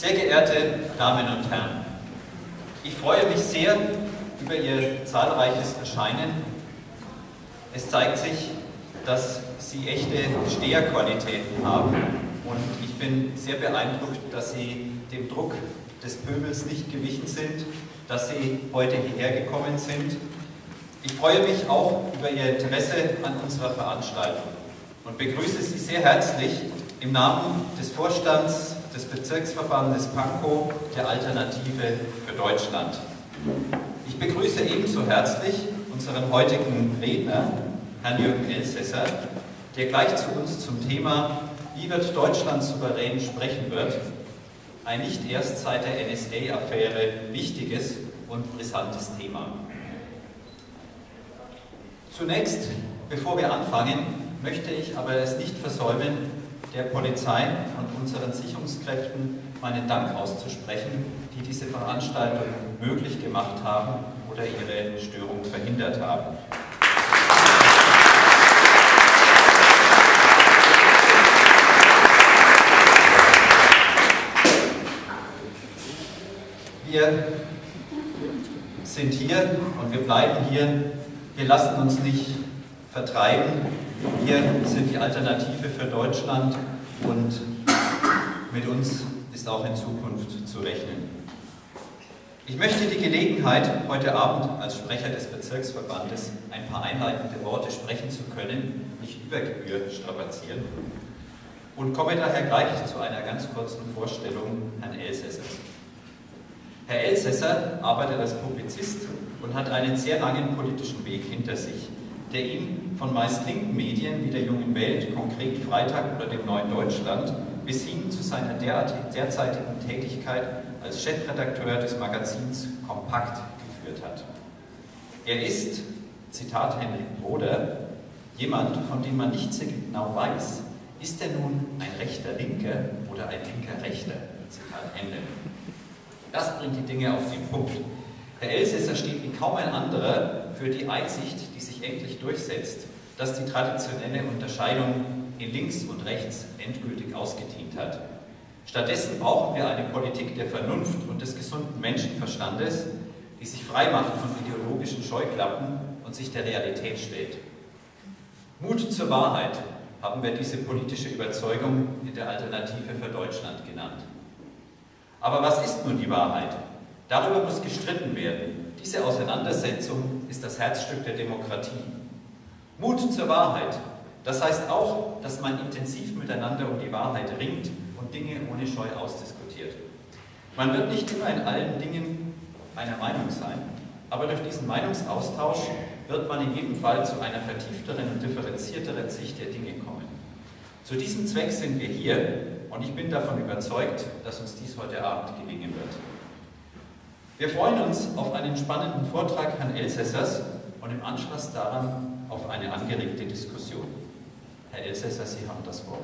Sehr geehrte Damen und Herren, ich freue mich sehr über Ihr zahlreiches Erscheinen. Es zeigt sich, dass Sie echte Steherqualitäten haben und ich bin sehr beeindruckt, dass Sie dem Druck des Pöbels nicht gewichen sind, dass Sie heute hierher gekommen sind. Ich freue mich auch über Ihr Interesse an unserer Veranstaltung und begrüße Sie sehr herzlich im Namen des Vorstands des Bezirksverbandes Pankow der Alternative für Deutschland. Ich begrüße ebenso herzlich unseren heutigen Redner, Herrn Jürgen Elsässer, der gleich zu uns zum Thema Wie wird Deutschland souverän sprechen wird, ein nicht erst seit der NSA-Affäre wichtiges und brisantes Thema. Zunächst, bevor wir anfangen, möchte ich aber es nicht versäumen, der Polizei und unseren Sicherungskräften meinen Dank auszusprechen, die diese Veranstaltung möglich gemacht haben oder ihre Störung verhindert haben. Wir sind hier und wir bleiben hier. Wir lassen uns nicht vertreiben. Wir sind die Alternative für Deutschland und mit uns ist auch in Zukunft zu rechnen. Ich möchte die Gelegenheit, heute Abend als Sprecher des Bezirksverbandes ein paar einleitende Worte sprechen zu können, nicht über Gebühr strapazieren und komme daher gleich zu einer ganz kurzen Vorstellung Herrn Elsässers. Herr Elsässer arbeitet als Publizist und hat einen sehr langen politischen Weg hinter sich, der ihn von meist linken Medien wie der Jungen Welt, konkret Freitag oder dem Neuen Deutschland, bis hin zu seiner derzeitigen Tätigkeit als Chefredakteur des Magazins Kompakt geführt hat. Er ist, Zitat Henrik Broder, jemand, von dem man nicht sehr genau weiß, ist er nun ein rechter Linker oder ein linker Rechter? Zitat Ende. Das bringt die Dinge auf den Punkt. Herr Elsässer steht wie kaum ein anderer für die Einsicht, die sich endlich durchsetzt, dass die traditionelle Unterscheidung in links und rechts endgültig ausgedient hat. Stattdessen brauchen wir eine Politik der Vernunft und des gesunden Menschenverstandes, die sich frei macht von ideologischen Scheuklappen und sich der Realität stellt. Mut zur Wahrheit haben wir diese politische Überzeugung in der Alternative für Deutschland genannt. Aber was ist nun die Wahrheit? Darüber muss gestritten werden. Diese Auseinandersetzung ist das Herzstück der Demokratie. Mut zur Wahrheit, das heißt auch, dass man intensiv miteinander um die Wahrheit ringt und Dinge ohne Scheu ausdiskutiert. Man wird nicht immer in allen Dingen einer Meinung sein, aber durch diesen Meinungsaustausch wird man in jedem Fall zu einer vertiefteren und differenzierteren Sicht der Dinge kommen. Zu diesem Zweck sind wir hier und ich bin davon überzeugt, dass uns dies heute Abend gelingen wird. Wir freuen uns auf einen spannenden Vortrag Herrn Elsässers und im Anschluss daran auf eine angeregte Diskussion. Herr Elsässer, Sie haben das Wort.